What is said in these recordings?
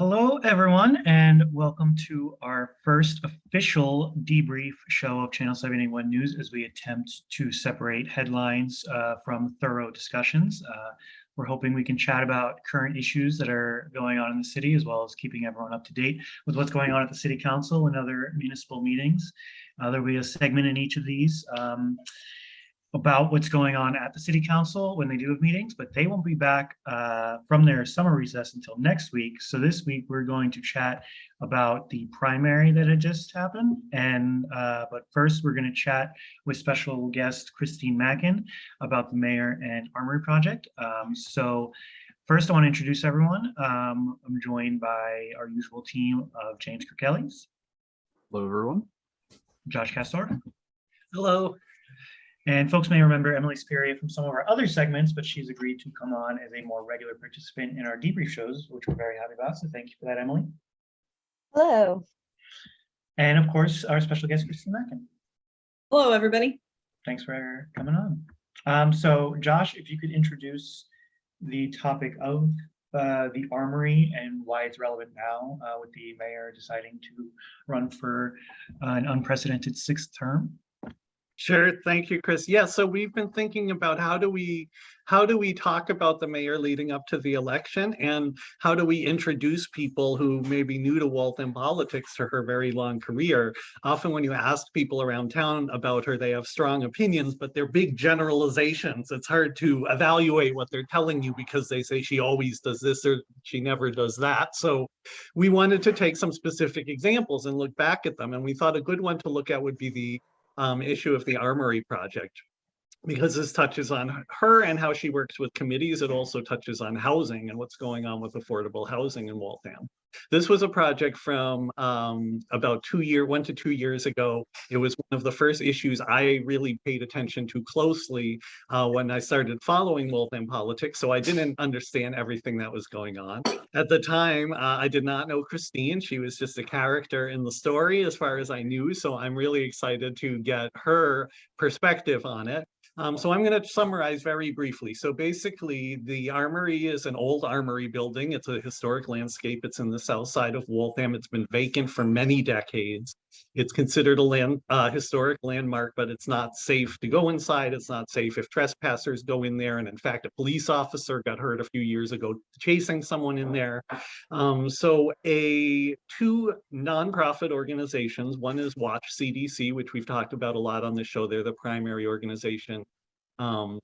Hello, everyone, and welcome to our first official debrief show of Channel 781 News as we attempt to separate headlines uh, from thorough discussions. Uh, we're hoping we can chat about current issues that are going on in the city, as well as keeping everyone up to date with what's going on at the City Council and other municipal meetings. Uh, there'll be a segment in each of these. Um, about what's going on at the city council when they do have meetings, but they won't be back uh, from their summer recess until next week. So this week we're going to chat about the primary that had just happened. And uh, but first we're going to chat with special guest Christine Mackin about the mayor and armory project. Um, so first I want to introduce everyone. Um, I'm joined by our usual team of James Kirkellis. Hello, everyone. Josh Castor. Hello. And folks may remember Emily Speria from some of our other segments, but she's agreed to come on as a more regular participant in our debrief shows, which we're very happy about. So thank you for that, Emily. Hello. And of course, our special guest, Christine Mackin. Hello, everybody. Thanks for coming on. Um, so Josh, if you could introduce the topic of uh, the armory and why it's relevant now uh, with the mayor deciding to run for uh, an unprecedented sixth term. Sure. Thank you, Chris. Yeah, so we've been thinking about how do we how do we talk about the mayor leading up to the election and how do we introduce people who may be new to Waltham politics to her very long career. Often when you ask people around town about her, they have strong opinions, but they're big generalizations. It's hard to evaluate what they're telling you because they say she always does this or she never does that. So we wanted to take some specific examples and look back at them. And we thought a good one to look at would be the um, issue of the Armory project because this touches on her and how she works with committees. It also touches on housing and what's going on with affordable housing in Waltham. This was a project from um, about two year, one to two years ago. It was one of the first issues I really paid attention to closely uh, when I started following Waltham politics. So I didn't understand everything that was going on. At the time, uh, I did not know Christine. She was just a character in the story as far as I knew. So I'm really excited to get her perspective on it. Um, so I'm going to summarize very briefly. So basically, the armory is an old armory building. It's a historic landscape. It's in the south side of Waltham. It's been vacant for many decades. It's considered a land uh, historic landmark, but it's not safe to go inside. It's not safe if trespassers go in there. And in fact, a police officer got hurt a few years ago chasing someone in there. Um, so a two nonprofit organizations, one is Watch CDC, which we've talked about a lot on the show. They're the primary organization um,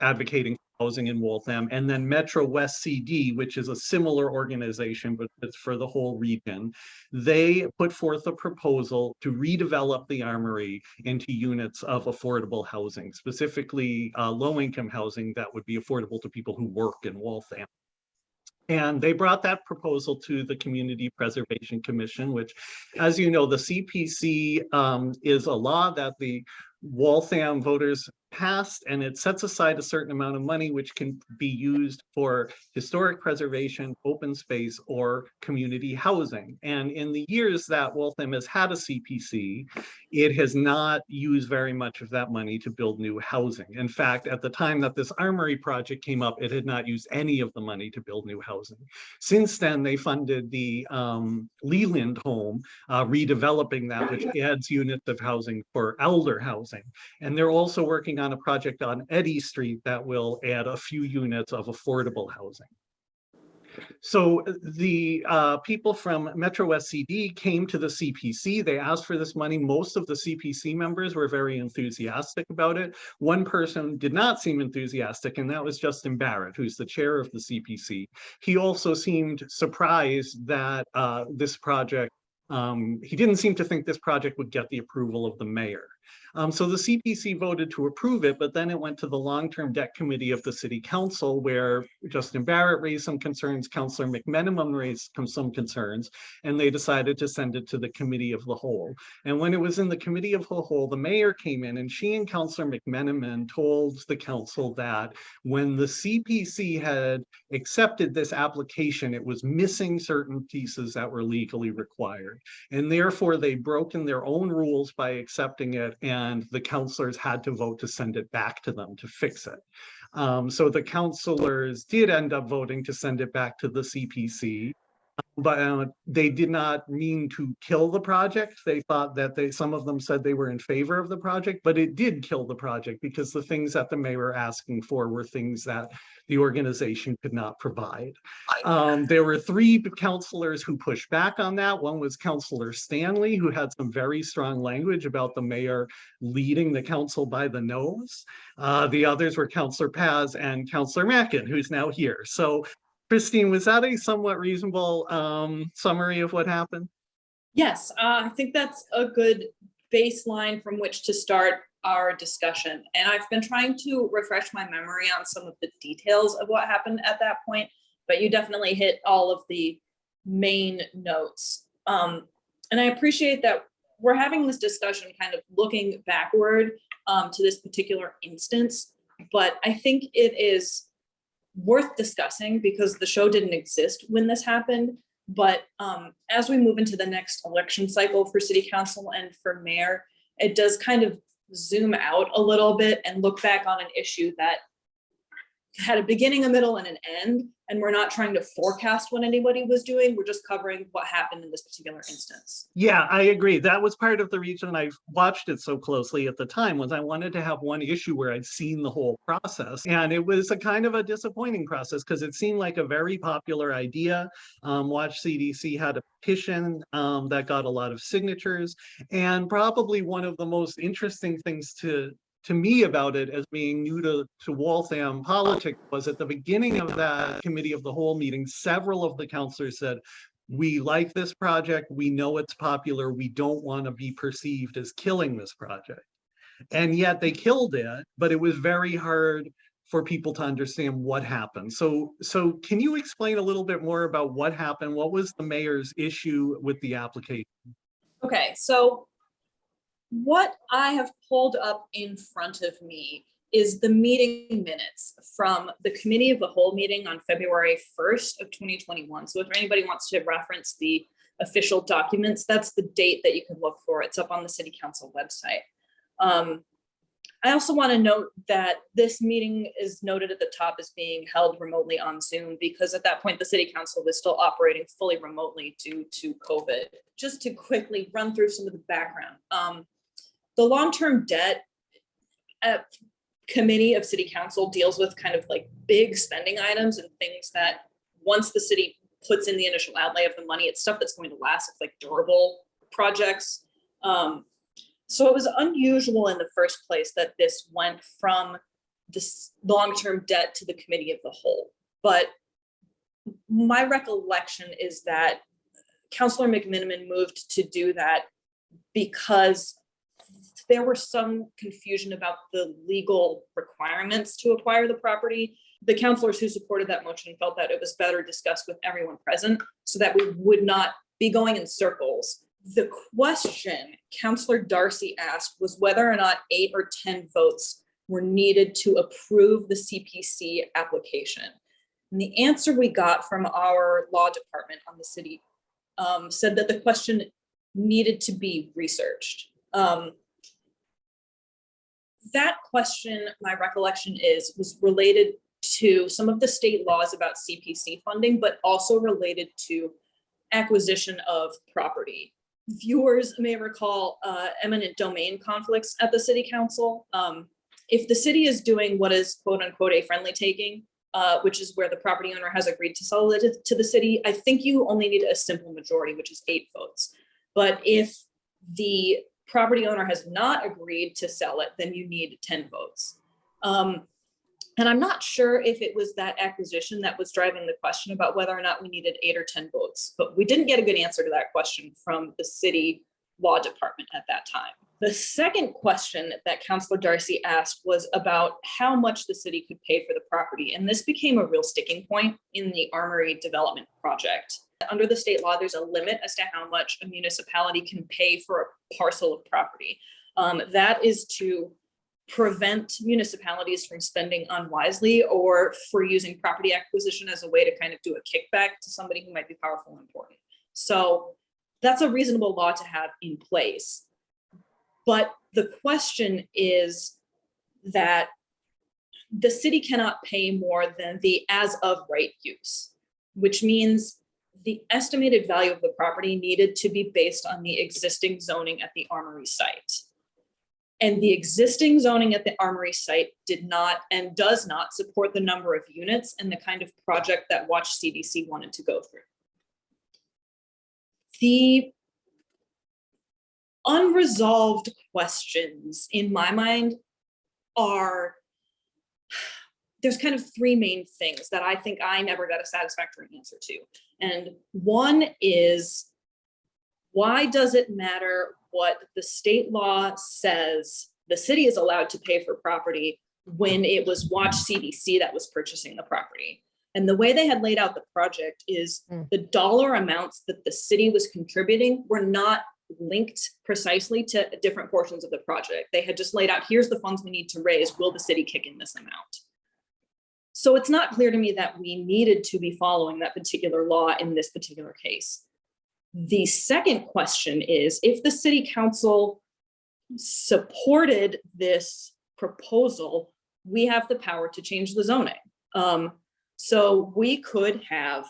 advocating housing in Waltham, and then Metro West CD, which is a similar organization, but it's for the whole region. They put forth a proposal to redevelop the armory into units of affordable housing, specifically uh, low-income housing that would be affordable to people who work in Waltham. And they brought that proposal to the Community Preservation Commission, which, as you know, the CPC um, is a law that the Waltham voters passed and it sets aside a certain amount of money which can be used for historic preservation, open space, or community housing. And in the years that Waltham has had a CPC, it has not used very much of that money to build new housing. In fact, at the time that this armory project came up, it had not used any of the money to build new housing. Since then, they funded the um, Leland home, uh, redeveloping that, which adds units of housing for elder housing. And they're also working on a project on Eddy Street that will add a few units of affordable housing. So the uh, people from Metro West CD came to the CPC. They asked for this money. Most of the CPC members were very enthusiastic about it. One person did not seem enthusiastic, and that was Justin Barrett, who's the chair of the CPC. He also seemed surprised that uh, this project, um, he didn't seem to think this project would get the approval of the mayor. Um, so the CPC voted to approve it, but then it went to the long-term debt committee of the city council where Justin Barrett raised some concerns, Councillor McMenamin raised some concerns, and they decided to send it to the committee of the whole. And when it was in the committee of the whole, the mayor came in and she and Councillor McMenamin told the council that when the CPC had accepted this application, it was missing certain pieces that were legally required. And therefore they broken their own rules by accepting it and the counselors had to vote to send it back to them to fix it. Um, so the counselors did end up voting to send it back to the CPC. But uh, they did not mean to kill the project. They thought that they, some of them said they were in favor of the project, but it did kill the project because the things that the mayor asking for were things that the organization could not provide. Um, there were three counselors who pushed back on that. One was Counselor Stanley, who had some very strong language about the mayor leading the council by the nose. Uh, the others were Counselor Paz and Counselor Mackin, who's now here. So Christine, was that a somewhat reasonable um, summary of what happened? Yes, uh, I think that's a good baseline from which to start our discussion. And I've been trying to refresh my memory on some of the details of what happened at that point, but you definitely hit all of the main notes. Um, and I appreciate that we're having this discussion kind of looking backward um, to this particular instance, but I think it is worth discussing because the show didn't exist when this happened. But um, as we move into the next election cycle for city council and for mayor, it does kind of zoom out a little bit and look back on an issue that had a beginning, a middle, and an end. And we're not trying to forecast what anybody was doing. We're just covering what happened in this particular instance. Yeah, I agree. That was part of the reason I watched it so closely at the time was I wanted to have one issue where I'd seen the whole process. And it was a kind of a disappointing process because it seemed like a very popular idea. Um, Watch CDC had a petition um, that got a lot of signatures. And probably one of the most interesting things to to me about it as being new to, to Waltham politics was at the beginning of that committee of the whole meeting, several of the counselors said, we like this project, we know it's popular, we don't want to be perceived as killing this project. And yet they killed it, but it was very hard for people to understand what happened. So, so can you explain a little bit more about what happened? What was the mayor's issue with the application? Okay, so what I have pulled up in front of me is the meeting minutes from the committee of the whole meeting on February 1st of 2021. So if anybody wants to reference the official documents, that's the date that you can look for. It's up on the city council website. Um, I also want to note that this meeting is noted at the top as being held remotely on Zoom because at that point, the city council was still operating fully remotely due to COVID. Just to quickly run through some of the background. Um, the long-term debt uh, committee of city council deals with kind of like big spending items and things that once the city puts in the initial outlay of the money, it's stuff that's going to last. It's like durable projects. Um, so it was unusual in the first place that this went from this long-term debt to the committee of the whole. But my recollection is that Councillor McMenamin moved to do that because there were some confusion about the legal requirements to acquire the property. The counselors who supported that motion felt that it was better discussed with everyone present so that we would not be going in circles. The question Counselor Darcy asked was whether or not eight or 10 votes were needed to approve the CPC application. And the answer we got from our law department on the city um, said that the question needed to be researched. Um, that question, my recollection is, was related to some of the state laws about CPC funding, but also related to acquisition of property. Viewers may recall uh, eminent domain conflicts at the city council. Um, if the city is doing what is quote unquote a friendly taking, uh, which is where the property owner has agreed to sell it to the city, I think you only need a simple majority, which is eight votes. But if the property owner has not agreed to sell it, then you need 10 votes. Um, and I'm not sure if it was that acquisition that was driving the question about whether or not we needed eight or 10 votes, but we didn't get a good answer to that question from the city law department at that time. The second question that Councillor Darcy asked was about how much the city could pay for the property. And this became a real sticking point in the Armory development project. Under the state law, there's a limit as to how much a municipality can pay for a parcel of property. Um, that is to prevent municipalities from spending unwisely or for using property acquisition as a way to kind of do a kickback to somebody who might be powerful and important. So that's a reasonable law to have in place. But the question is that the city cannot pay more than the as of right use, which means the estimated value of the property needed to be based on the existing zoning at the Armory site. And the existing zoning at the Armory site did not and does not support the number of units and the kind of project that Watch CDC wanted to go through. The unresolved questions in my mind are there's kind of three main things that I think I never got a satisfactory answer to. And one is, why does it matter what the state law says the city is allowed to pay for property when it was Watch CDC that was purchasing the property? And the way they had laid out the project is Mm. the dollar amounts that the city was contributing were not linked precisely to different portions of the project. They had just laid out, here's the funds we need to raise, will the city kick in this amount? So it's not clear to me that we needed to be following that particular law in this particular case. The second question is, if the city council supported this proposal, we have the power to change the zoning. Um, so we could have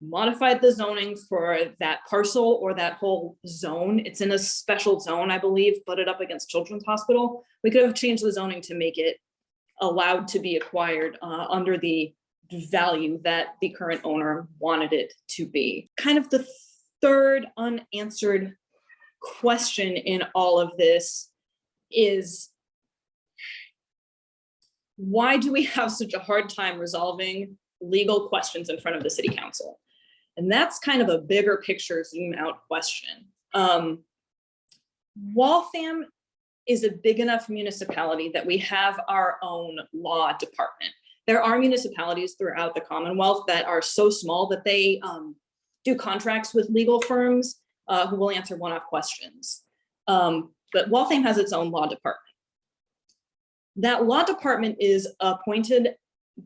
modified the zoning for that parcel or that whole zone. It's in a special zone, I believe, butted up against Children's Hospital. We could have changed the zoning to make it allowed to be acquired uh, under the value that the current owner wanted it to be. Kind of the third unanswered question in all of this is why do we have such a hard time resolving legal questions in front of the city council? And that's kind of a bigger picture zoom out question. Um, Waltham is a big enough municipality that we have our own law department. There are municipalities throughout the Commonwealth that are so small that they um, do contracts with legal firms uh, who will answer one-off questions. Um, but Waltham has its own law department. That law department is appointed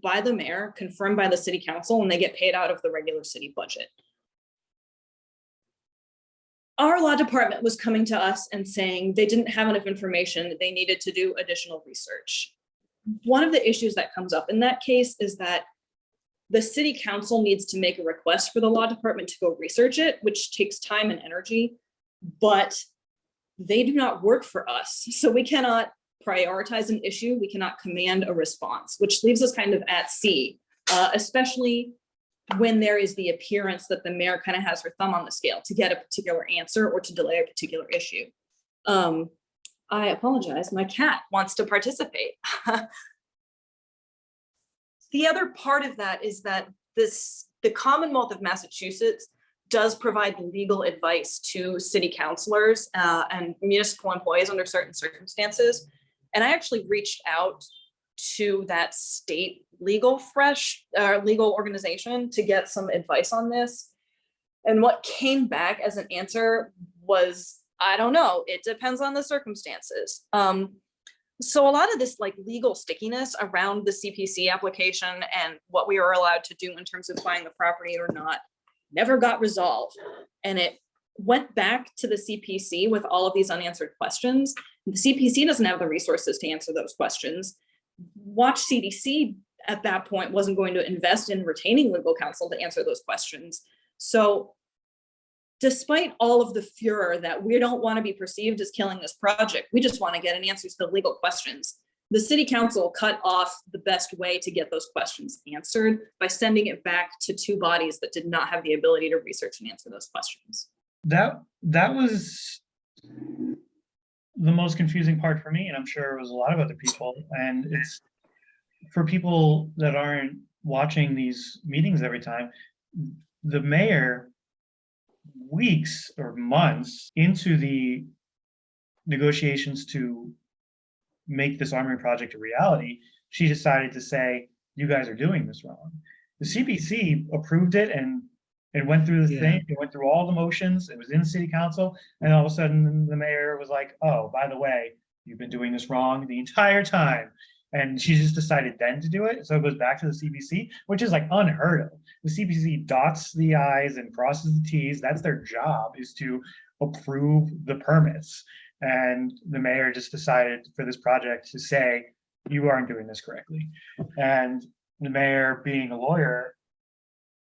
by the mayor, confirmed by the city council, and they get paid out of the regular city budget. Our law department was coming to us and saying they didn't have enough information, they needed to do additional research. One of the issues that comes up in that case is that the city council needs to make a request for the law department to go research it, which takes time and energy, but they do not work for us. So we cannot prioritize an issue, we cannot command a response, which leaves us kind of at sea, uh, especially when there is the appearance that the mayor kind of has her thumb on the scale to get a particular answer or to delay a particular issue. Um, I apologize, my cat wants to participate. The other part of that is that this, the Commonwealth of Massachusetts does provide legal advice to city councilors uh, and municipal employees under certain circumstances. And I actually reached out to that state legal fresh, uh, legal organization to get some advice on this. And what came back as an answer was, I don't know, it depends on the circumstances. Um, so a lot of this like legal stickiness around the CPC application and what we were allowed to do in terms of buying the property or not, never got resolved. And it went back to the CPC with all of these unanswered questions. The CPC doesn't have the resources to answer those questions. Watch CDC at that point wasn't going to invest in retaining legal counsel to answer those questions. So despite all of the furor that we don't want to be perceived as killing this project, we just want to get an answer to the legal questions. The city council cut off the best way to get those questions answered by sending it back to two bodies that did not have the ability to research and answer those questions. That, that was the most confusing part for me, and I'm sure it was a lot of other people, and it's for people that aren't watching these meetings every time, the mayor weeks or months into the negotiations to make this armory project a reality, she decided to say, you guys are doing this wrong. The CPC approved it and it went through the Yeah. thing, it went through all the motions, it was in the city council, and all of a sudden the mayor was like, oh, by the way, you've been doing this wrong the entire time. And she just decided then to do it. So it goes back to the CPC, which is like unheard of. The CPC dots the i's and crosses the t's. That's their job is to approve the permits. And the mayor just decided for this project to say, you aren't doing this correctly. And the mayor being a lawyer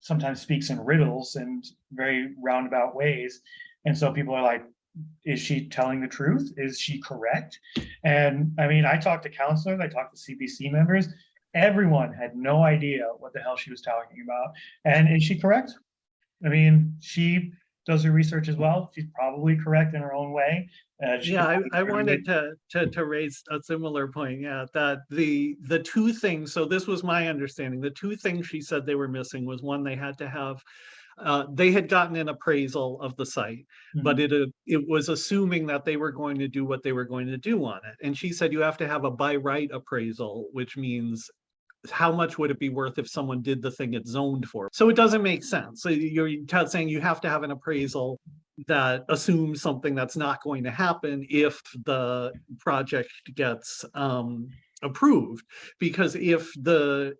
sometimes speaks in riddles and very roundabout ways. And so people are like, is she telling the truth? Is she correct? And I mean, I talked to counselors, I talked to CPC members. Everyone had no idea what the hell she was talking about. And is she correct? I mean, she does her research as well. She's probably correct in her own way. Uh, Yeah, I, I wanted to, to, to raise a similar point, yeah, that the, the two things, so this was my understanding, the two things she said they were missing was one, they had to have, uh, they had gotten an appraisal of the site, but it, uh, it was assuming that they were going to do what they were going to do on it. And she said you have to have a by right appraisal, which means how much would it be worth if someone did the thing it's zoned for? So it doesn't make sense. So you're saying you have to have an appraisal that assumes something that's not going to happen if the project gets um approved. Because if the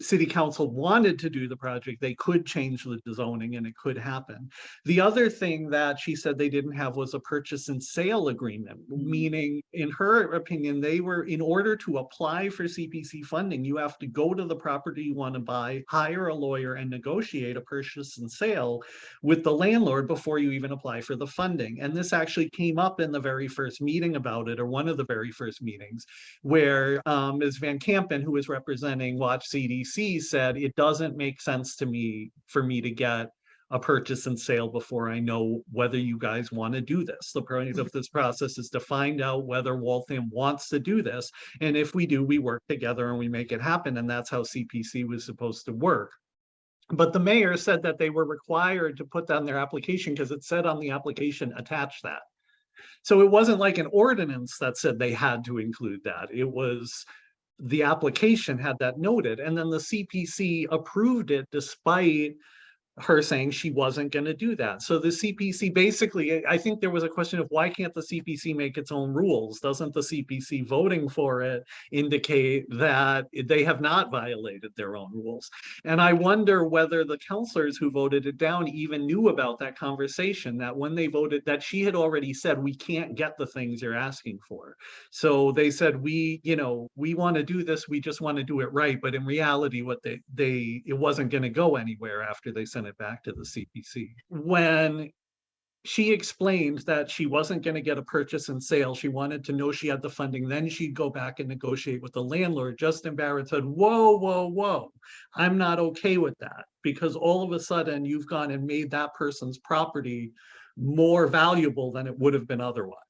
city council wanted to do the project, they could change the zoning and it could happen. The other thing that she said they didn't have was a purchase and sale agreement, meaning in her opinion, they were, in order to apply for CPC funding, you have to go to the property you want to buy, hire a lawyer and negotiate a purchase and sale with the landlord before you even apply for the funding. And this actually came up in the very first meeting about it, or one of the very first meetings, where um, Ms. Van Campen, who was representing Watch CDC, said, it doesn't make sense to me for me to get a purchase and sale before I know whether you guys want to do this. The point of mm-hmm. this process is to find out whether Waltham wants to do this. And if we do, we work together and we make it happen. And that's how CPC was supposed to work. But the mayor said that they were required to put down their application because it said on the application, attach that. So it wasn't like an ordinance that said they had to include that. It was the application had that noted and then the CPC approved it despite her saying she wasn't going to do that. So the CPC basically, I think there was a question of why can't the CPC make its own rules? Doesn't the CPC voting for it indicate that they have not violated their own rules? And I wonder whether the counselors who voted it down even knew about that conversation, that when they voted, that she had already said, we can't get the things you're asking for. So they said, we, you know, we want to do this, we just want to do it right. But in reality, what they, they, it wasn't going to go anywhere after they sent it back to the CPC. When she explained that she wasn't going to get a purchase and sale. She wanted to know she had the funding. Then she'd go back and negotiate with the landlord. Justin Barrett said, whoa, whoa, whoa, I'm not okay with that because all of a sudden you've gone and made that person's property more valuable than it would have been otherwise.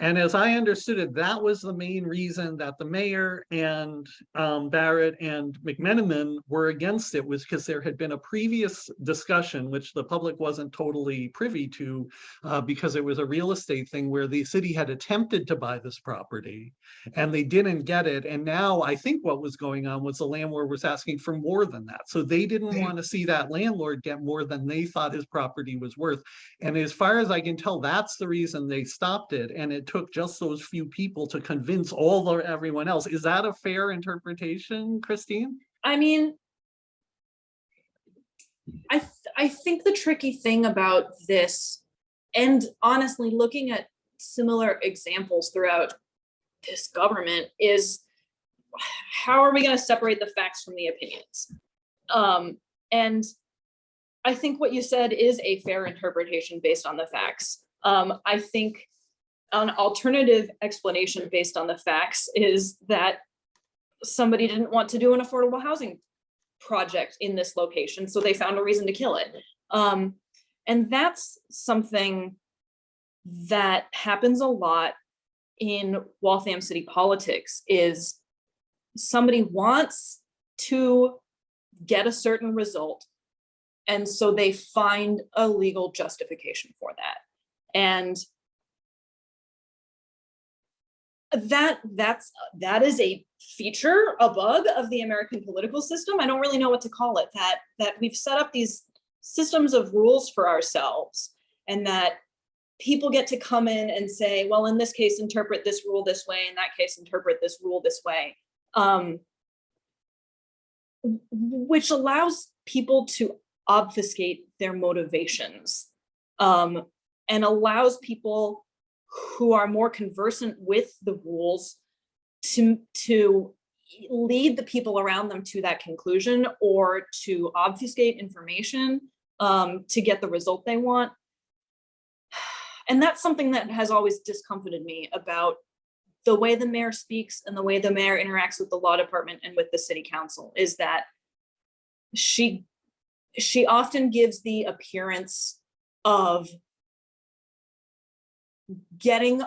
And as I understood it, that was the main reason that the mayor and um, Barrett and McMenamin were against it was because there had been a previous discussion, which the public wasn't totally privy to, uh, because it was a real estate thing where the city had attempted to buy this property and they didn't get it. And now I think what was going on was the landlord was asking for more than that. So they didn't want to see that landlord get more than they thought his property was worth. And as far as I can tell, that's the reason they stopped it. And it took just those few people to convince all the everyone else. Is that a fair interpretation, Christine? I mean, I, th- I think the tricky thing about this, and honestly, looking at similar examples throughout this government is how are we going to separate the facts from the opinions? Um, and I think what you said is a fair interpretation based on the facts. Um, I think an alternative explanation based on the facts is that somebody didn't want to do an affordable housing project in this location, so they found a reason to kill it. Um, and that's something that happens a lot in Waltham city politics is somebody wants to get a certain result. And so they find a legal justification for that. And that that's that is a feature, a bug of the American political system. I don't really know what to call it. That that we've set up these systems of rules for ourselves, and that people get to come in and say, well, in this case, interpret this rule this way. In that case, interpret this rule this way, um, which allows people to obfuscate their motivations um, and allows people who are more conversant with the rules to, to lead the people around them to that conclusion or to obfuscate information um, to get the result they want. And that's something that has always discomforted me about the way the mayor speaks and the way the mayor interacts with the law department and with the city council is that she she often gives the appearance of getting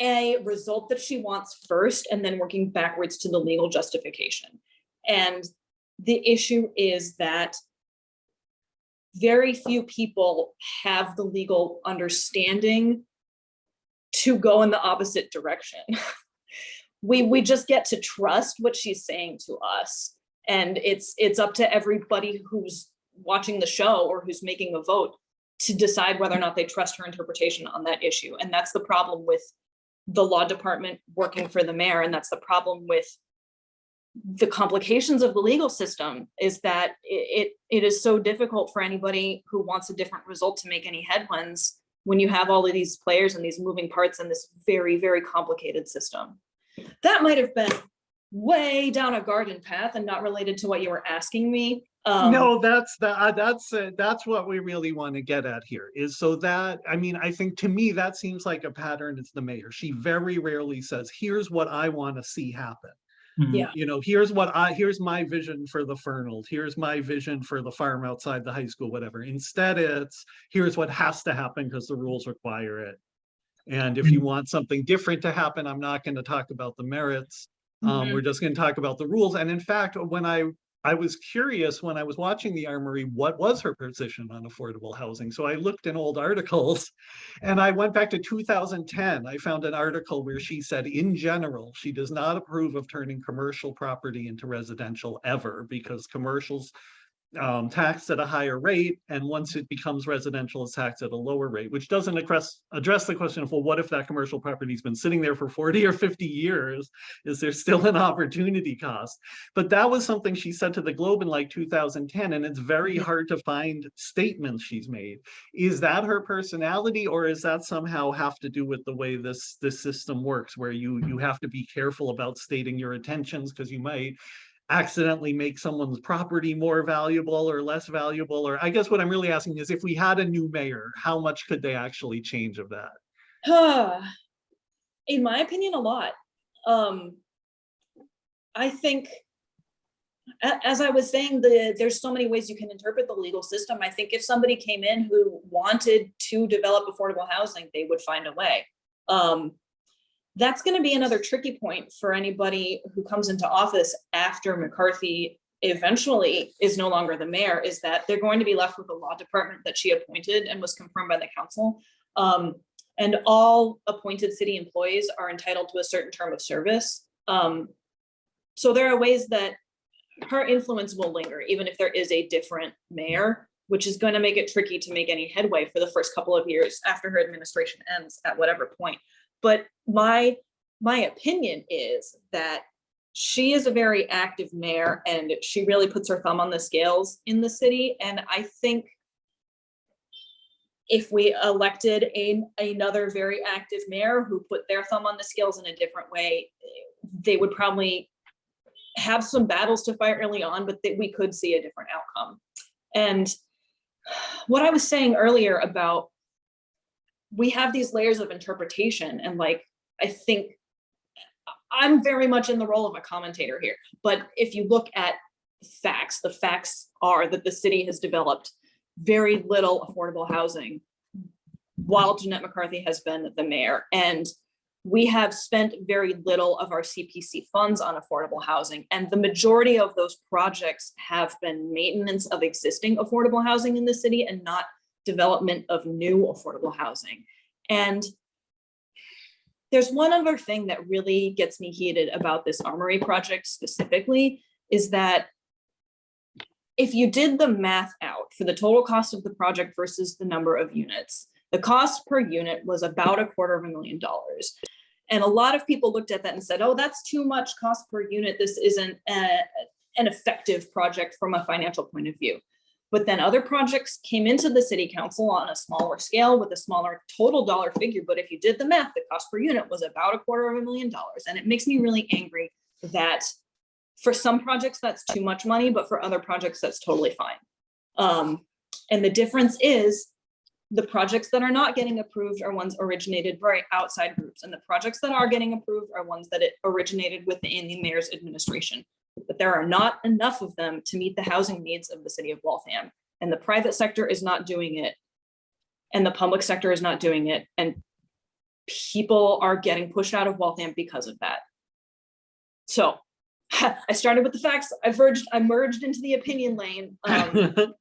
a result that she wants first and then working backwards to the legal justification. And the issue is that very few people have the legal understanding to go in the opposite direction. we we just get to trust what she's saying to us and it's it's up to everybody who's watching the show or who's making a vote to decide whether or not they trust her interpretation on that issue and that's the problem with the law department working for the mayor and that's the problem with the complications of the legal system is that it, it, is so difficult for anybody who wants a different result to make any headwinds when you have all of these players and these moving parts in this very, very complicated system. That might have been way down a garden path and not related to what you were asking me. Um, No, that's the, uh, that's, uh, that's what we really want to get at here is so that, I mean, I think to me, that seems like a pattern. It's the mayor. She very rarely says, here's what I want to see happen. Mhm. Yeah. You know, here's what I, here's my vision for the Fernald, here's my vision for the farm outside the high school, whatever. Instead, it's, here's what has to happen because the rules require it. And if you Mhm. want something different to happen, I'm not going to talk about the merits. Um, Mhm. we're just going to talk about the rules. And in fact, when I, I was curious when I was watching the Armory, what was her position on affordable housing? So I looked in old articles and I went back to 2010. I found an article where she said, in general, she does not approve of turning commercial property into residential ever because commercials um, taxed at a higher rate, and once it becomes residential, it's taxed at a lower rate, which doesn't address, address the question of, well, what if that commercial property's been sitting there for 40 or 50 years? Is there still an opportunity cost? But that was something she said to the Globe in like 2010, and it's very hard to find statements she's made. Is that her personality, or is that somehow have to do with the way this, this system works, where you, you have to be careful about stating your intentions, because you might accidentally make someone's property more valuable or less valuable, or I guess what I'm really asking is if we had a new mayor, how much could they actually change of that? in my opinion, a lot. Um, I think, as I was saying, the, there's so many ways you can interpret the legal system. I think if somebody came in who wanted to develop affordable housing, they would find a way. Um, that's gonna be another tricky point for anybody who comes into office after McCarthy eventually is no longer the mayor, is that they're going to be left with a law department that she appointed and was confirmed by the council. Um, and all appointed city employees are entitled to a certain term of service. Um, so there are ways that her influence will linger, even if there is a different mayor, which is going to make it tricky to make any headway for the first couple of years after her administration ends at whatever point. But my my opinion is that she is a very active mayor and she really puts her thumb on the scales in the city. And I think if we elected a, another very active mayor who put their thumb on the scales in a different way, they would probably have some battles to fight early on, but that we could see a different outcome. And what I was saying earlier about we have these layers of interpretation and like, I think I'm very much in the role of a commentator here, but if you look at facts, the facts are that the city has developed very little affordable housing while Jeanette McCarthy has been the mayor. And we have spent very little of our CPC funds on affordable housing. And the majority of those projects have been maintenance of existing affordable housing in the city and not development of new affordable housing. And there's one other thing that really gets me heated about this Armory project specifically is that if you did the math out for the total cost of the project versus the number of units, the cost per unit was about a quarter of a million dollars. And a lot of people looked at that and said, oh, that's too much cost per unit. This isn't a, an effective project from a financial point of view. But then other projects came into the city council on a smaller scale with a smaller total dollar figure. But if you did the math, the cost per unit was about a quarter of a million dollars. And it makes me really angry that for some projects, that's too much money, but for other projects, that's totally fine. Um, and the difference is the projects that are not getting approved are ones originated by outside groups, and the projects that are getting approved are ones that it originated within the mayor's administration. But there are not enough of them to meet the housing needs of the city of Waltham, and the private sector is not doing it. And the public sector is not doing it, and people are getting pushed out of Waltham because of that. So I started with the facts, I verged, I merged into the opinion lane. um,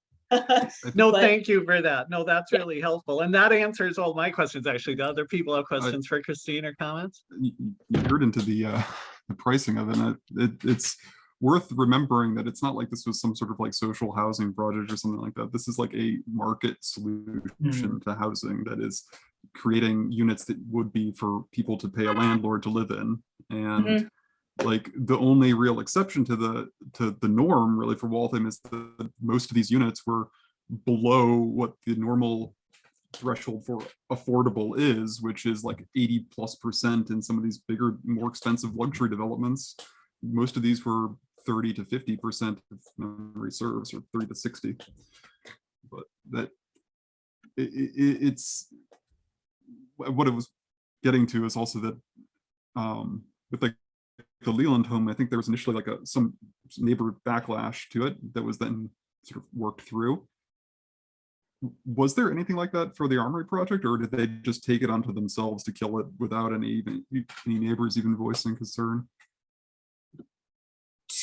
No, But- thank you for that. No, that's Yeah. really helpful. And that answers all my questions, actually. Do other people have questions for Christine or comments? you you- you heard into the uh the pricing of it, it, it it's worth remembering that it's not like this was some sort of like social housing project or something like that. This is like a market solution hmm. to housing that is creating units that would be for people to pay a landlord to live in. And mm-hmm. like the only real exception to the to the norm really for Waltham is that most of these units were below what the normal threshold for affordable is, which is like 80 plus percent in some of these bigger, more expensive luxury developments. Most of these were 30 to 50 percent of memory serves, or 30 to 60. But that it, it, it's what it was getting to is also that um, with like the Leland home, I think there was initially like a some neighbor backlash to it that was then sort of worked through was there anything like that for the armory project or did they just take it onto themselves to kill it without any even any neighbors even voicing concern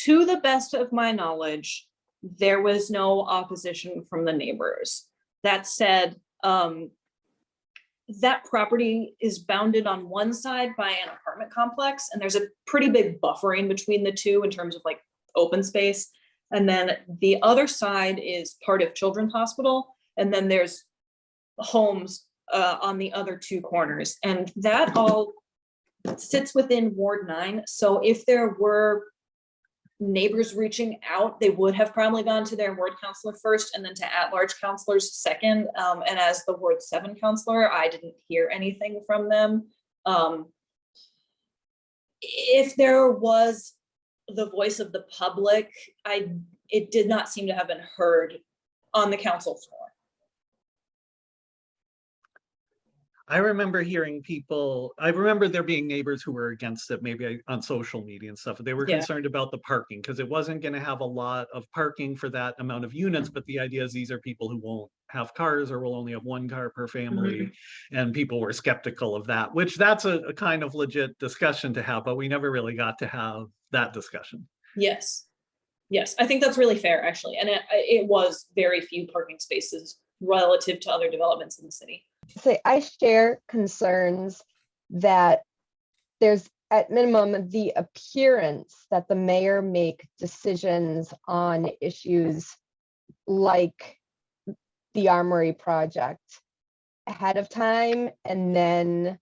To the best of my knowledge, there was no opposition from the neighbors. That said, um, that property is bounded on one side by an apartment complex, and there's a pretty big buffering between the two in terms of like open space. And then the other side is part of Children's Hospital, and then there's homes uh, on the other two corners, and that all sits within Ward nine. So if there were neighbors reaching out, they would have probably gone to their ward counselor first and then to at-large counselors second. Um, and as the ward seven counselor, I didn't hear anything from them. Um, if there was the voice of the public, I, it did not seem to have been heard on the council floor. I remember hearing people, I remember there being neighbors who were against it, maybe uh, on social media and stuff. They were Yeah. concerned about the parking because it wasn't going to have a lot of parking for that amount of units. But the idea is these are people who won't have cars or will only have one car per mm-hmm. family. And people were skeptical of that, which that's a, a kind of legit discussion to have, but we never really got to have that discussion. Yes. Yes, I think that's really fair, actually. And it, it was very few parking spaces relative to other developments in the city. Say, I share concerns that there's at minimum the appearance that the mayor make decisions on issues like the Armory project ahead of time and then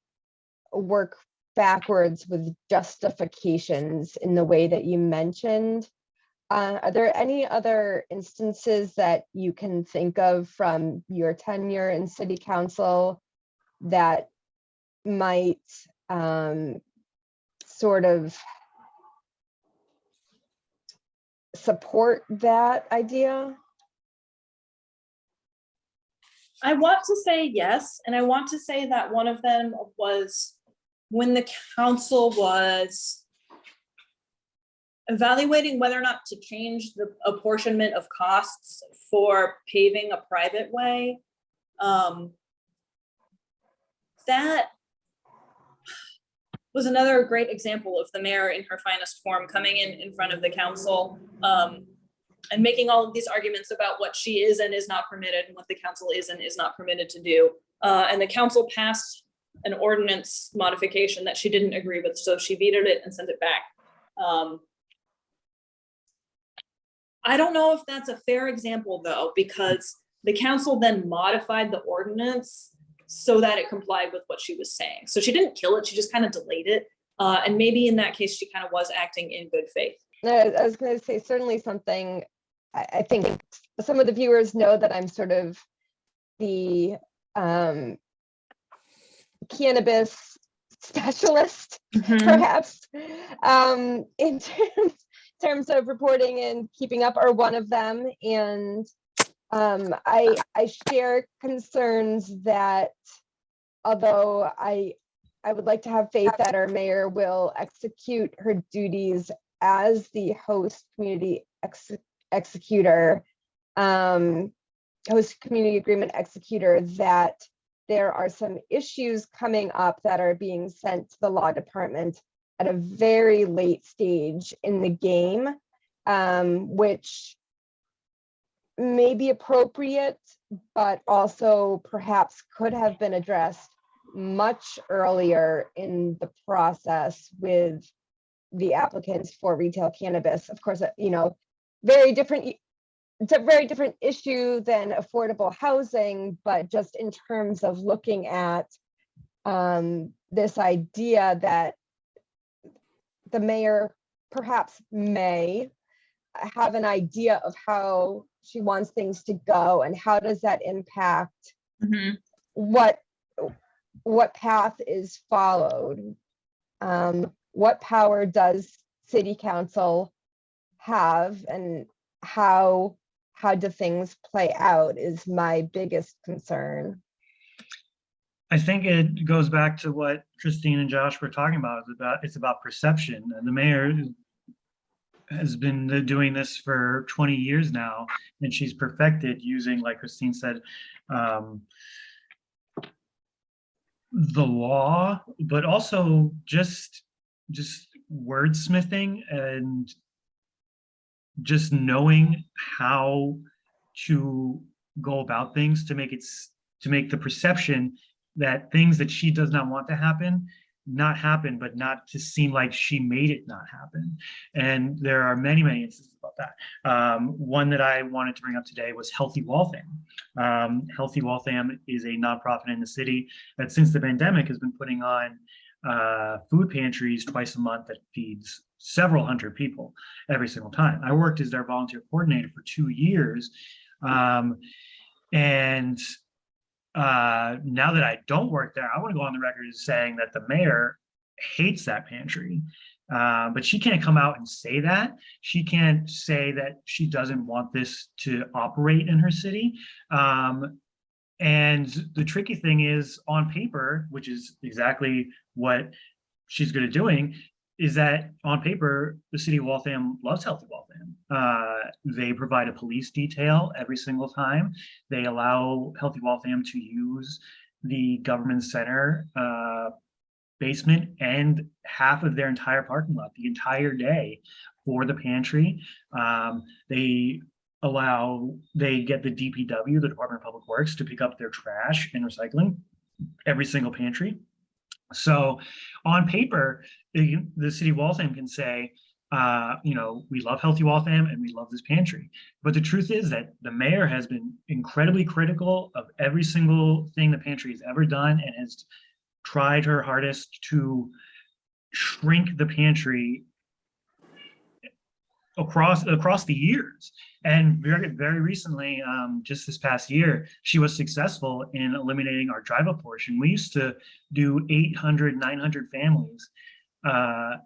work backwards with justifications in the way that you mentioned. Uh, are there any other instances that you can think of from your tenure in city council that might um, sort of support that idea? I want to say yes, and I want to say that one of them was when the council was evaluating whether or not to change the apportionment of costs for paving a private way. Um, That was another great example of the mayor in her finest form coming in in front of the council um, and making all of these arguments about what she is and is not permitted and what the council is and is not permitted to do. Uh, and the council passed an ordinance modification that she didn't agree with, so she vetoed it and sent it back. Um, I don't know if that's a fair example though, because the council then modified the ordinance so that it complied with what she was saying. So she didn't kill it, she just kind of delayed it. Uh, and maybe in that case, she kind of was acting in good faith. No, I was going to say certainly something, I, I think some of the viewers know that I'm sort of the um, cannabis specialist Mhm. perhaps um, in terms, terms of reporting and keeping up are one of them. And um, I, I share concerns that although I, I would like to have faith that our mayor will execute her duties as the host community ex- executor, um, host community agreement executor, that there are some issues coming up that are being sent to the law department at a very late stage in the game, um, which may be appropriate, but also perhaps could have been addressed much earlier in the process with the applicants for retail cannabis. Of course, uh, you know, very different, it's a very different issue than affordable housing, but just in terms of looking at um, this idea that the mayor perhaps may have an idea of how she wants things to go and how does that impact Mhm. what what path is followed um what power does city council have and how how do things play out is my biggest concern I think it goes back to what Christine and Josh were talking about. It's about, it's about perception. And the mayor has been doing this for 20 years now, and she's perfected using, like Christine said, um, the law, but also just, just wordsmithing and just knowing how to go about things to make it, to make the perception that things that she does not want to happen, not happen, but not to seem like she made it not happen. And there are many, many instances about that. Um, one that I wanted to bring up today was Healthy Waltham. Um, Healthy Waltham is a nonprofit in the city that since the pandemic has been putting on uh, food pantries twice a month that feeds several hundred people every single time. I worked as their volunteer coordinator for two years. Um, and uh, now that I don't work there, I want to go on the record as saying that the mayor hates that pantry. Uh, but she can't come out and say that. She can't say that she doesn't want this to operate in her city. Um, and the tricky thing is on paper, which is exactly what she's good at doing, is that on paper, the city of Waltham loves Healthy Waltham. Uh, they provide a police detail every single time. They allow Healthy Waltham to use the government center uh, basement and half of their entire parking lot the entire day for the pantry. Um, they allow, they get the DPW, the Department of Public Works, to pick up their trash and recycling every single pantry. So on paper, the, the city of Waltham can say, uh, you know, we love Healthy Waltham and we love this pantry. But the truth is that the mayor has been incredibly critical of every single thing the pantry has ever done and has tried her hardest to shrink the pantry across across the years. And very very recently, um, just this past year, she was successful in eliminating our drive-up portion. We used to do 800, 900 families uh,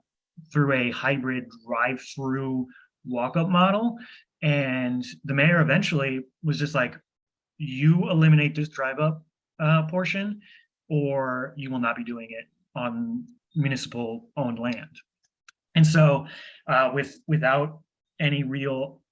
through a hybrid drive-through walk-up model. And the mayor eventually was just like, you eliminate this drive-up uh, portion, or you will not be doing it on municipal owned land. And so uh, with without any real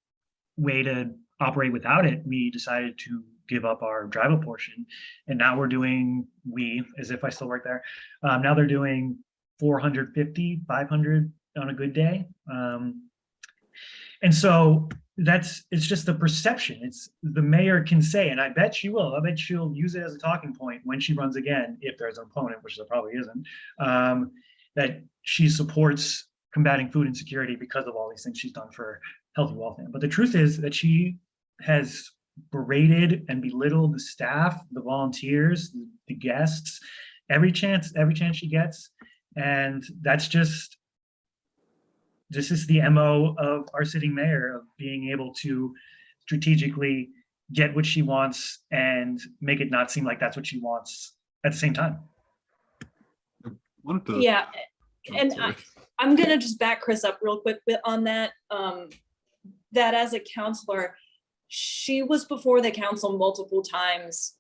way to operate without it, we decided to give up our drive up portion. And now we're doing, we, as if I still work there, um, now they're doing 450, 500 on a good day. Um, and so that's, it's just the perception. It's the mayor can say, and I bet she will, I bet she'll use it as a talking point when she runs again, if there's an opponent, which there probably isn't, um, that she supports combating food insecurity because of all these things she's done for Healthy Waltham. But the truth is that she has berated and belittled the staff, the volunteers, the, the guests, every chance, every chance she gets. And that's just, this is the MO of our sitting mayor of being able to strategically get what she wants and make it not seem like that's what she wants at the same time. Yeah, and sorry. I'm gonna just back Chris up real quick on that. Um, that as a councilor, she was before the council multiple times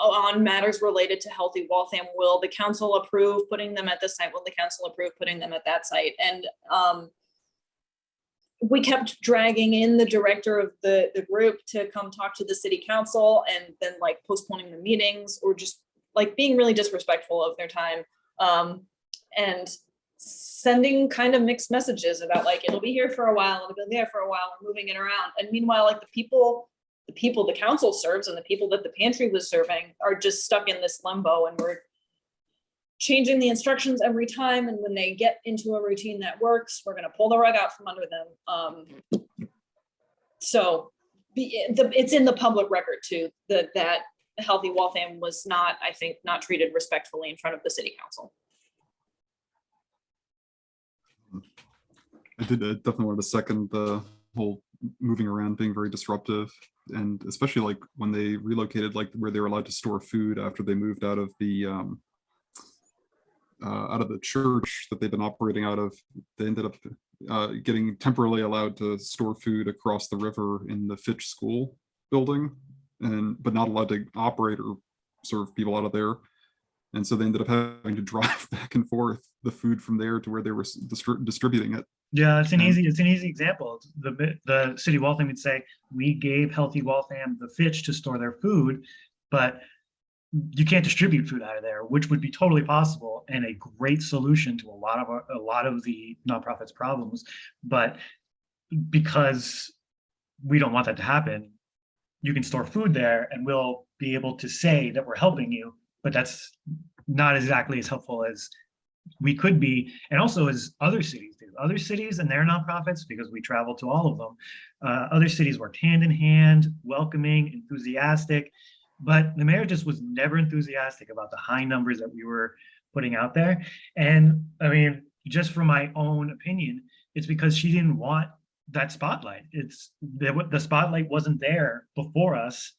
on matters related to Healthy Waltham. Will the council approve putting them at this site? Will the council approve putting them at that site? And um, we kept dragging in the director of the, the group to come talk to the city council and then like postponing the meetings or just like being really disrespectful of their time. Um, and sending kind of mixed messages about like, it'll be here for a while, it'll be there for a while, we're moving it around. And meanwhile, like the people, the people the council serves and the people that the pantry was serving are just stuck in this limbo and we're changing the instructions every time. And when they get into a routine that works, we're gonna pull the rug out from under them. Um, so it's in the public record too, that, that Healthy Waltham was not, I think, not treated respectfully in front of the city council. I did uh, definitely want to second the whole moving around being very disruptive. And especially like when they relocated, like where they were allowed to store food after they moved out of the um, uh, out of the church that they've been operating out of, they ended up uh, getting temporarily allowed to store food across the river in the Fitch School building, and but not allowed to operate or serve people out of there. And so they ended up having to drive back and forth the food from there to where they were distri- distributing it. Yeah, it's an easy, it's an easy example. The, the city of Waltham would say, we gave Healthy Waltham the Fitch to store their food, but you can't distribute food out of there, which would be totally possible and a great solution to a lot of, our- a lot of the nonprofits problems. But because we don't want that to happen, you can store food there and we'll be able to say that we're helping you, but that's not exactly as helpful as we could be, and also as other cities. Other cities and their nonprofits, because we travel to all of them, uh, other cities worked hand in hand, welcoming, enthusiastic, but the mayor just was never enthusiastic about the high numbers that we were putting out there. And I mean, just from my own opinion, it's because she didn't want that spotlight. It's the, the spotlight wasn't there before us.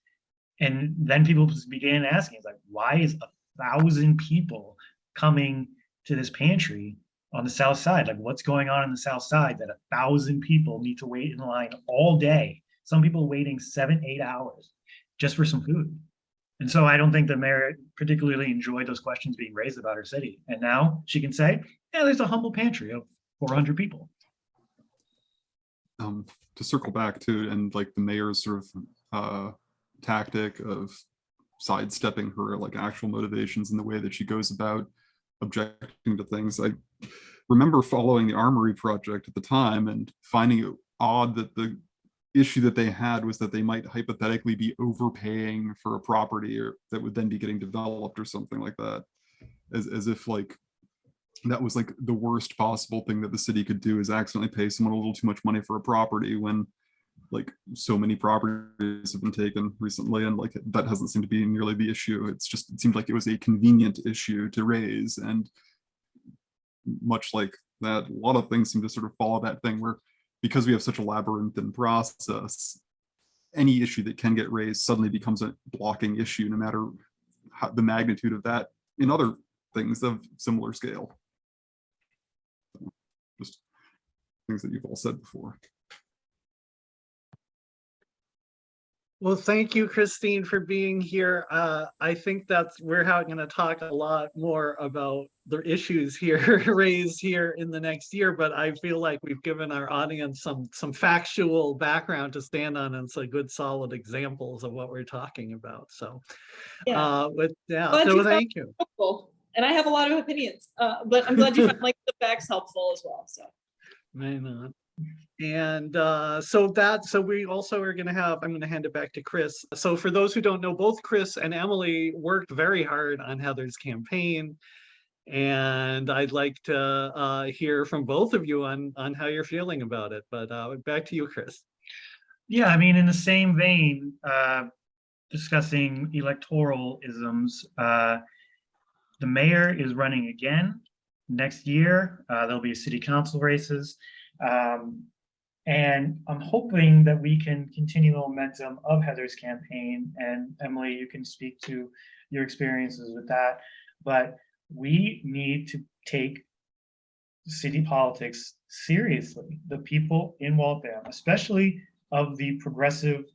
And then people began asking, like, why is a thousand people coming to this pantry on the south side? Like what's going on in the south side that a thousand people need to wait in line all day? Some people waiting seven, eight hours just for some food. And so I don't think the mayor particularly enjoyed those questions being raised about her city. And now she can say, yeah, there's a humble pantry of 400 people. um, to circle back to and like the mayor's sort of uh, tactic of sidestepping her like actual motivations and the way that she goes about objecting to things. I remember following the Armory project at the time and finding it odd that the issue that they had was that they might hypothetically be overpaying for a property or that would then be getting developed or something like that. As, as if like that was like the worst possible thing that the city could do is accidentally pay someone a little too much money for a property when like so many properties have been taken recently and like that hasn't seemed to be nearly the issue. It's just, it seemed like it was a convenient issue to raise and much like that, a lot of things seem to sort of follow that thing where because we have such a labyrinthine process, any issue that can get raised suddenly becomes a blocking issue, no matter how, the magnitude of that in other things of similar scale. Just things that you've all said before. Well, thank you, Christine, for being here. Uh, I think that's, we're going to talk a lot more about the issues here raised here in the next year, but I feel like we've given our audience some, some factual background to stand on and some good solid examples of what we're talking about. So, Yeah. uh, with, yeah, Glad so found- thank you. helpful. And I have a lot of opinions, uh, but I'm glad you found like the facts helpful as well, so. may on. And uh, so that, so we also are gonna have, I'm gonna hand it back to Chris. So for those who don't know, both Chris and Emily worked very hard on Heather's campaign. And I'd like to uh, hear from both of you on, on how you're feeling about it, but uh, back to you, Chris. Yeah, I mean, in the same vein, uh, discussing electoral isms, uh, the mayor is running again next year. Uh, there'll be city council races. Um, and I'm hoping that we can continue the momentum of Heather's campaign. And Emily, you can speak to your experiences with that. But we need to take city politics seriously. The people in Waltham, especially of the progressive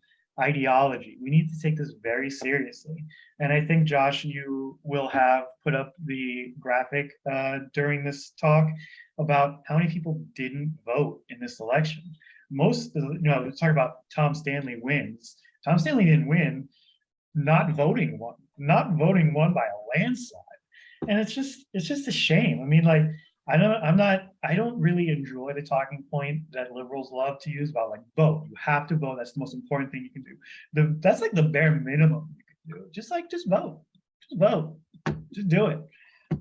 ideology, we need to take this very seriously. And I think, Josh, you will have put up the graphic uh, during this talk about how many people didn't vote in this election. Most, the- you know, talk about Tom Stanley wins. Tom Stanley didn't win, not voting won, not voting won by a landslide. And it's just, it's just a shame. I mean, like, I don't, I'm not, I don't really enjoy the talking point that liberals love to use about like vote. You have to vote. That's the most important thing you can do. The, that's like the bare minimum you can do. Just like, just vote, just vote, just do it.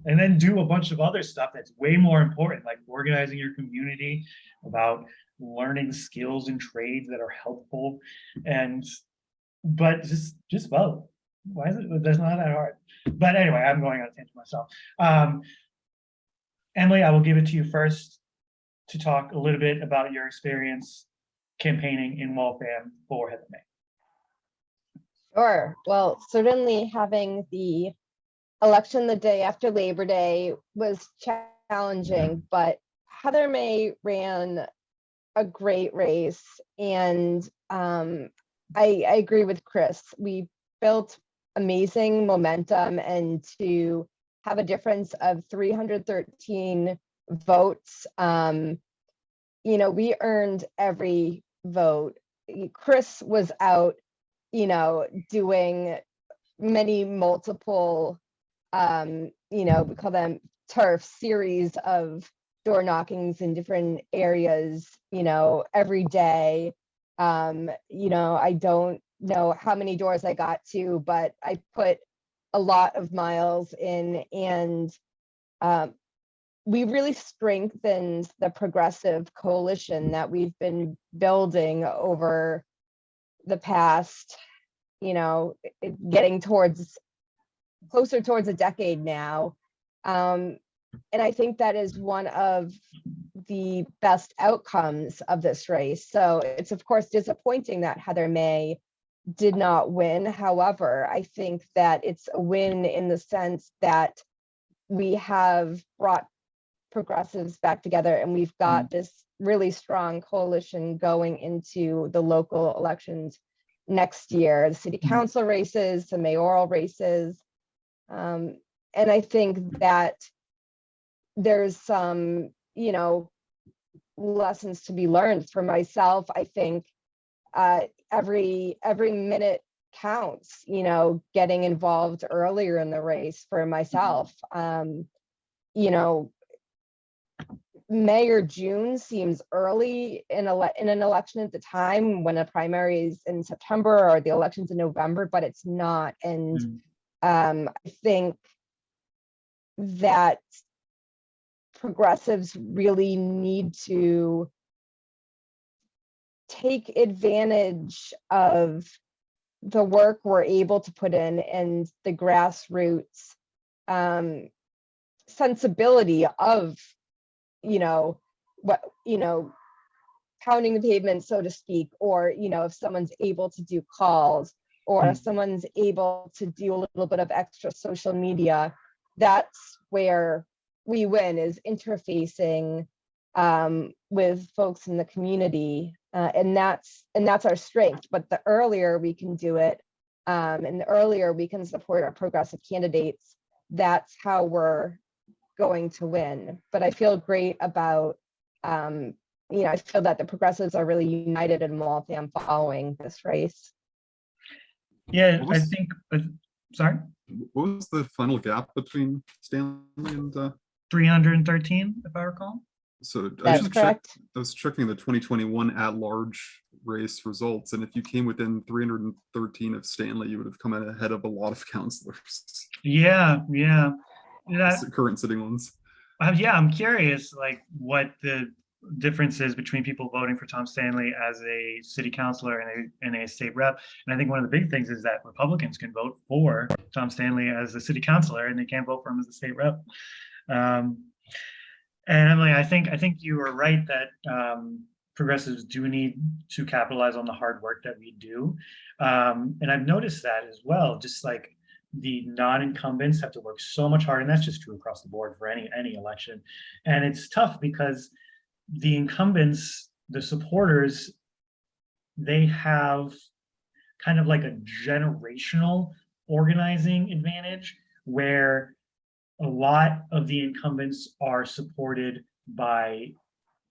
And then do a bunch of other stuff that's way more important, like organizing your community, about learning skills and trades that are helpful. And, but just, just vote. Why is it, that's not that hard. But anyway, I'm going on a tangent myself. Um, Emily, I will give it to you first to talk a little bit about your experience campaigning in Waltham for Heather May. Sure. Well, certainly having the election the day after Labor Day was challenging, but Heather May ran a great race. And um, I, I agree with Chris. We built amazing momentum and to have a difference of 313 votes. Um, you know, we earned every vote. Chris was out you know, doing many multiple, um, you know, we call them turf series of door knockings in different areas, you know, every day. Um, you know, I don't know how many doors I got to, but I put a lot of miles in and um, we really strengthened the progressive coalition that we've been building over the past, you know, getting towards closer towards a decade now. Um, and I think that is one of the best outcomes of this race. So it's of course disappointing that Heather May did not win. However, I think that it's a win in the sense that we have brought progressives back together and we've got this really strong coalition going into the local elections next year, the city Mhm. council races, the mayoral races. Um, and I think that there's some, you know, lessons to be learned for myself. I think uh, every every minute counts, you know, getting involved earlier in the race for myself. Um, you know, May or June seems early in ele- in an election at the time when a primary is in September or the election's in November, but it's not. And Mm. Um, I think that progressives really need to take advantage of the work we're able to put in and the grassroots um, sensibility of, you know, what, you know, pounding the pavement, so to speak, or, you know, if someone's able to do calls or if Mm. someone's able to do a little bit of extra social media, that's where we win is interfacing um, with folks in the community. Uh, and that's and that's our strength. But the earlier we can do it, um, and the earlier we can support our progressive candidates, that's how we're going to win. But I feel great about, um, you know, I feel that the progressives are really united in Waltham following this race. Yeah, What I think, uh, sorry, What was the final gap between Stanley and, uh, 313, if I recall. so I was That's just check- correct. I was checking the twenty twenty-one at-large race results, and if you came within three hundred and thirteen of Stanley, you would have come in ahead of a lot of councilors, Yeah, yeah. Yeah, s- current sitting ones. Uh, yeah, I'm curious, like, what the difference is between people voting for Tom Stanley as a city councilor and a, and a state rep. And I think one of the big things is that Republicans can vote for Tom Stanley as a city councilor and they can't vote for him as a state rep. Um, and Emily, I think, I think you were right that, um, progressives do need to capitalize on the hard work that we do. Um, and I've noticed that as well, just like the non-incumbents have to work so much harder, and that's just true across the board for any, any election. And it's tough because the incumbents, the supporters, they have kind of like a generational organizing advantage where a lot of the incumbents are supported by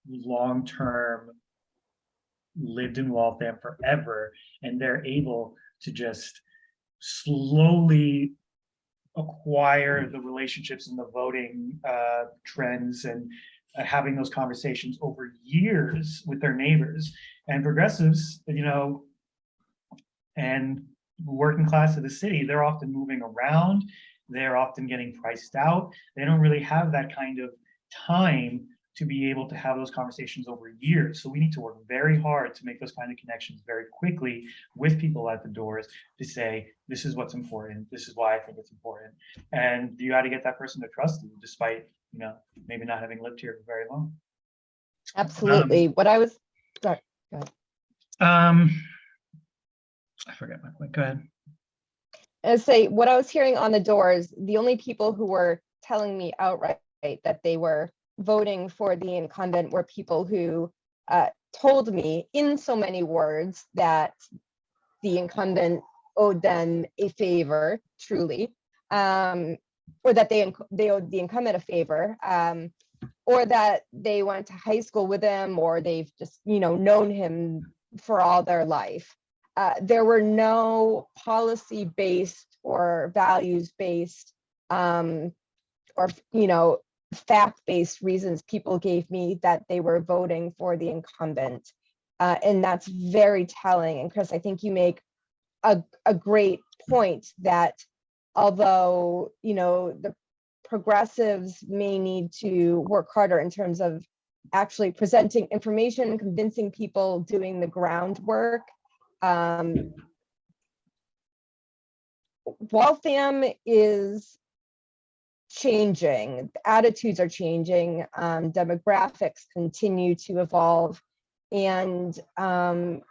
long-term lived in Waltham forever, and they're able to just slowly acquire the relationships and the voting uh, trends and Uh, having those conversations over years with their neighbors. And progressives, you know, and working class of the city, they're often moving around. They're often getting priced out. They don't really have that kind of time to be able to have those conversations over years. So we need to work very hard to make those kind of connections very quickly with people at the doors to say, this is what's important. This is why I think it's important. And you got to get that person to trust you despite, you know, maybe not having lived here for very long. Absolutely. What I was, sorry. Um, I forgot my point. Go ahead. I say, what I was hearing on the doors, the only people who were telling me outright that they were voting for the incumbent were people who uh, told me in so many words that the incumbent owed them a favor, truly, um, or that they they owed the incumbent a favor, um, or that they went to high school with him, or they've just you know known him for all their life. Uh, there were no policy-based or values-based um, or, you know, fact-based reasons people gave me that they were voting for the incumbent. Uh, and that's very telling. And Chris, I think you make a, a great point that although, you know, the progressives may need to work harder in terms of actually presenting information convincing people doing the groundwork um, Waltham is changing, attitudes are changing, um, demographics continue to evolve, and um,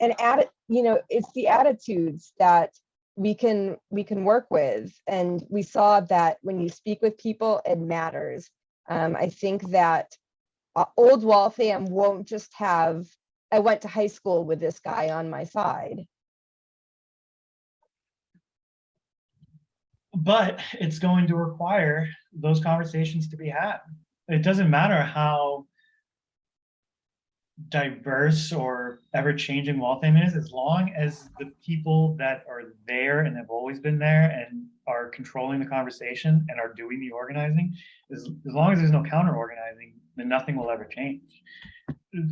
and add, you know, it's the attitudes that we can we can work with, and we saw that when you speak with people, it matters. Um, I think that uh, old Waltham won't just have I went to high school with this guy on my side. But it's going to require those conversations to be had. It doesn't matter how diverse or ever-changing Waltham is, as long as the people that are there and have always been there and are controlling the conversation and are doing the organizing, as, as long as there's no counter-organizing, then nothing will ever change.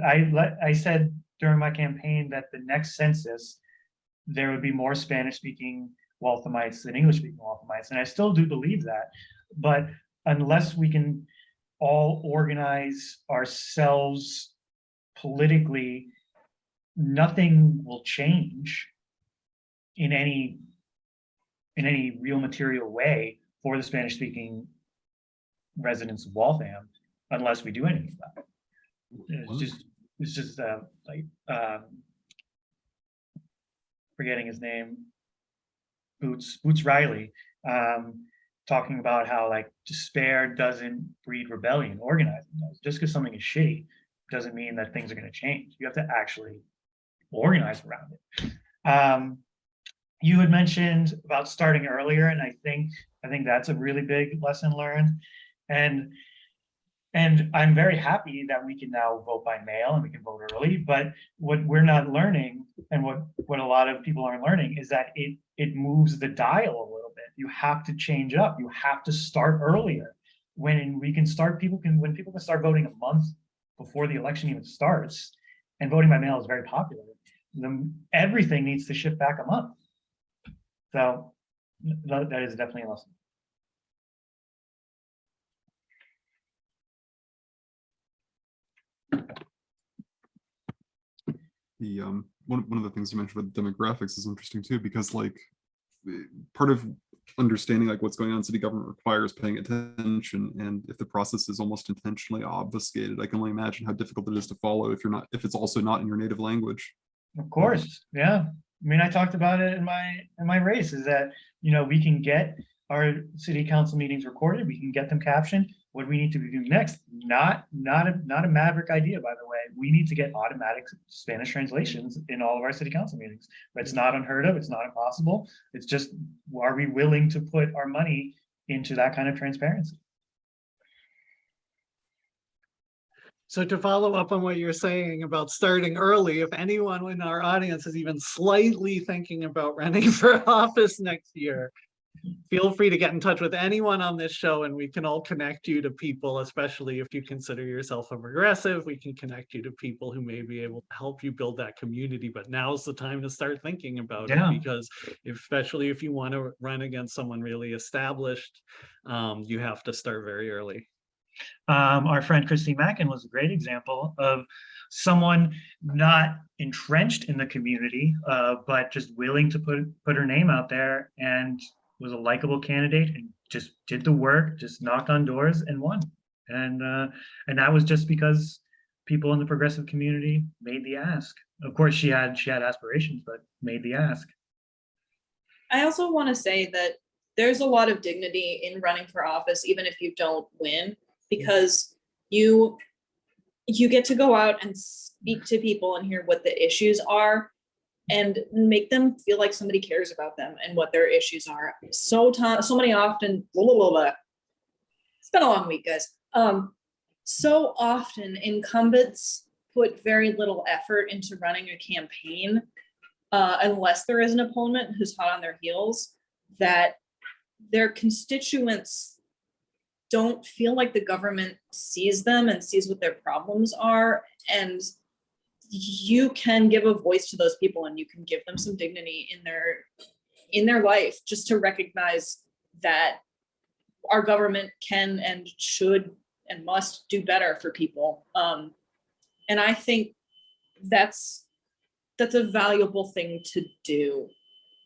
I let, I said during my campaign that the next census, there would be more Spanish speaking Walthamites than English speaking Walthamites. And I still do believe that, but unless we can all organize ourselves politically, nothing will change in any in any real material way for the Spanish speaking residents of Waltham unless we do anything about it. It's just, it's just uh, like, um, forgetting his name, Boots, Boots Riley, um, talking about how like despair doesn't breed rebellion, organizing does. Just because something is shitty doesn't mean that things are going to change. You have to actually organize around it. Um, you had mentioned about starting earlier, and I think I think that's a really big lesson learned. And and I'm very happy that we can now vote by mail and we can vote early, but what we're not learning and what, what a lot of people aren't learning is that it, it moves the dial a little bit. You have to change up. You have to start earlier. When we can start, people can, when people can start voting a month before the election even starts, and voting by mail is very popular, then everything needs to shift back a month. So that, is definitely a lesson. The um one, one of the things you mentioned about demographics is interesting too because like part of understanding like what's going on in city government requires paying attention and if the process is almost intentionally obfuscated i can only imagine how difficult it is to follow if you're not if it's also not in your native language Of course, yeah, I mean, I talked about it in my, in my race, is that, you know, we can get our city council meetings recorded, we can get them captioned. What we need to do next? Not, not a, not a maverick idea, by the way. We need to get automatic Spanish translations in all of our city council meetings. But it's not unheard of, it's not impossible. It's just, are we willing to put our money into that kind of transparency? So to follow up on what you're saying about starting early, if anyone in our audience is even slightly thinking about running for office next year, feel free to get in touch with anyone on this show and we can all connect you to people, especially if you consider yourself a progressive, we can connect you to people who may be able to help you build that community. But now's the time to start thinking about Yeah. it because especially if you want to run against someone really established, um, you have to start very early. Um, our friend Christy Mackin was a great example of someone not entrenched in the community, uh, but just willing to put, put her name out there and was a likable candidate and just did the work, just knocked on doors and won. And, uh, and that was just because people in the progressive community made the ask. Of course, she had, she had aspirations, but made the ask. I also want to say that there's a lot of dignity in running for office, even if you don't win, because you you get to go out and speak to people and hear what the issues are and make them feel like somebody cares about them and what their issues are. So so many often, blah, blah, blah, blah. It's been a long week, guys. Um, so often incumbents put very little effort into running a campaign uh, unless there is an opponent who's hot on their heels, that their constituents don't feel like the government sees them and sees what their problems are. And you can give a voice to those people and you can give them some dignity in their in their life just to recognize that our government can and should and must do better for people. Um, and I think that's that's a valuable thing to do.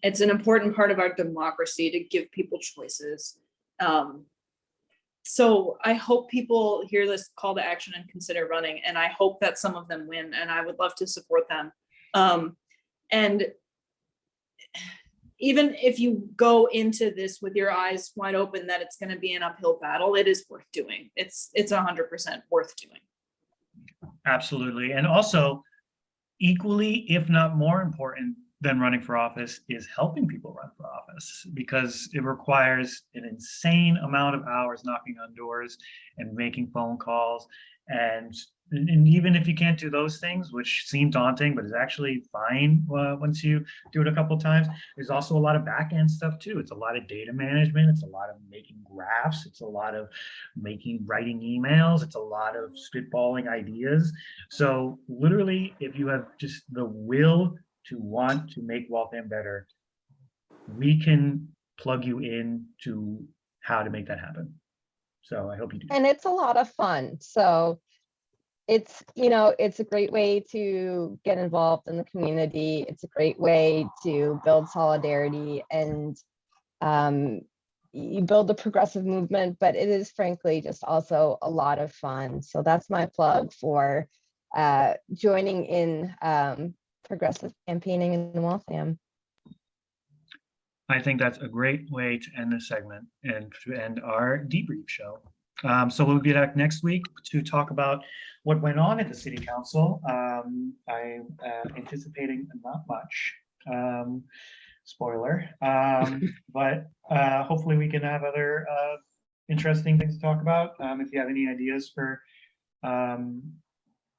It's an important part of our democracy to give people choices. Um, so I hope people hear this call to action and consider running, and I hope that some of them win, and I would love to support them. Um, and even if you go into this with your eyes wide open that it's going to be an uphill battle, it is worth doing. It's it's a hundred percent worth doing. Absolutely. And also equally, if not more important than running for office is helping people run for office because it requires an insane amount of hours knocking on doors and making phone calls. And, and even if you can't do those things, which seem daunting, but is actually fine uh, once you do it a couple times, there's also a lot of back end stuff too. It's a lot of data management. It's a lot of making graphs. It's a lot of making, writing emails. It's a lot of spitballing ideas. So literally, if you have just the will to want to make Waltham better, we can plug you in to how to make that happen. So I hope you do. And it's a lot of fun. So it's, you know, it's a great way to get involved in the community. It's a great way to build solidarity and um, you build a progressive movement, but it is frankly just also a lot of fun. So that's my plug for uh, joining in um, progressive campaigning in the Waltham. I think that's a great way to end this segment and to end our debrief show. Um, so we'll be back next week to talk about what went on at the city council. Um, I'm uh, anticipating not much, um, spoiler, um, but uh, hopefully we can have other uh, interesting things to talk about. Um, if you have any ideas for um,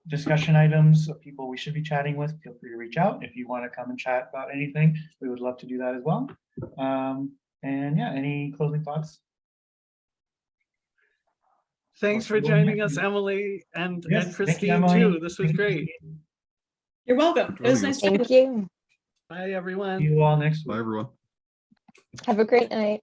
discussion items of people we should be chatting with, feel free to reach out. If you want to come and chat about anything, we would love to do that as well. Um, and yeah, any closing thoughts? Thanks for joining us. Emily and, Yes, and thank you, Christine Emily. too. This was Thank great. You're welcome. It was nice us. to Thank you. Bye, everyone. See you all next week. Bye, everyone. Have a great night.